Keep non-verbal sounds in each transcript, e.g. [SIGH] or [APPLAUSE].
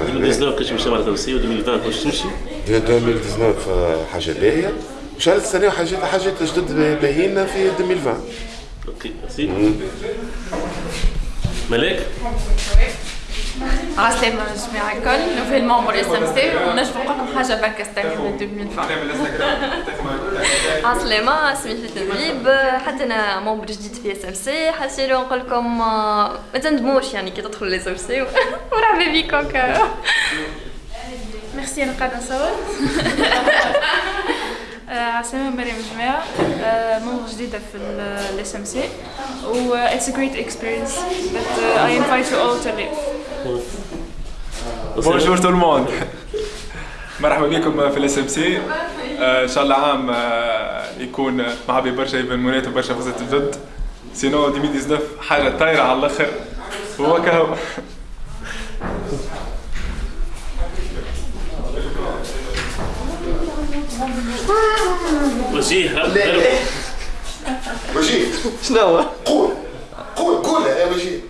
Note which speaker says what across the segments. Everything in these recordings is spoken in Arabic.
Speaker 1: 2019 كنت مشى
Speaker 2: مع الروسيه و2020 واش تمشي؟
Speaker 3: 2019 حاجه باهيه وشهر السنه وحاجات حاجات جدد باهيين في 2020
Speaker 2: اوكي ميرسي ملاك
Speaker 4: عسلامة جميع الكل نوفيل ممبر اس ام سي ونجم نقول حاجة باك ستاني من 2020 عسلامة اسمي فتن دبيب حتى انا ممبر جديد في اس ام سي حسيرو نقول لكم آه، ما تندموش يعني كي تدخلوا الاس ام سي مرحبا بكم
Speaker 5: ميرسي انا قاعدة نصور عسلامة مريم جماعة ممبر جديدة في الاس ام سي و اتس ا جريت اكسبيرينس بس اي انفايت يو اول تو ليف
Speaker 6: بونجور تو الموند مرحبا بكم في الاس ام سي ان شاء الله عام آه، يكون معبي برشا ايفينمونات وبرشا فرصات جد سينو 2019 حاجه طايره على الاخر هو كهو
Speaker 2: وجيه
Speaker 3: وجيه
Speaker 7: شنو هو؟
Speaker 3: قول قول قول يا وجيه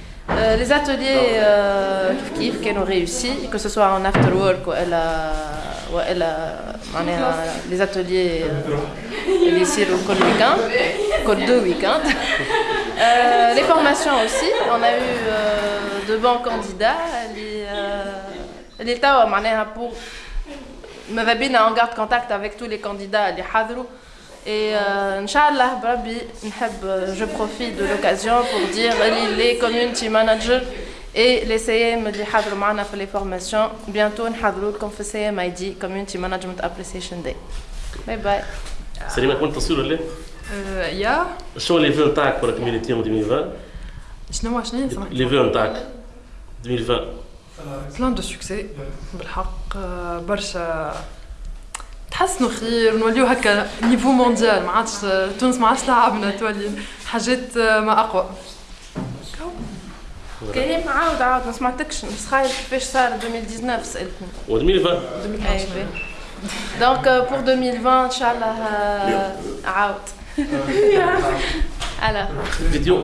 Speaker 1: Euh, les ateliers euh, qui ont réussi, que ce soit en afterwork ou, elle a, ou elle a, on les ateliers euh, ici au week-end, code deux week Euh, les formations aussi, on a eu euh, de bons candidats. L'État, euh, pour me en garde contact avec tous les candidats, les hadrou. Et euh, euh, je profite de l'occasion pour dire les community managers et les CM de Hadrouman pour les formations. Bientôt, nous comme fait CMID, Community Management Appreciation Day. Bye bye.
Speaker 2: Salut, ma compte, t'en
Speaker 1: souviens,
Speaker 2: Lé euh, Ya. Show les vœux en pour la communauté en 2020.
Speaker 1: Je ne m'en
Speaker 2: souviens pas. Les
Speaker 1: vœux en 2020. Plein de succès. Bilhaq, Barcha. حسنوا خير نوليو هكا نيفو مونديال ما عادش تونس ما عادش لعبنا تولي حاجات آه، ما اقوى كريم عاود عاود ما سمعتكش بس خايف كيفاش صار 2019 سالتني
Speaker 2: و 2020
Speaker 1: دونك بور 2020 ان شاء الله آه، عاود
Speaker 2: فيديو [LAUGHS] [LAUGHS]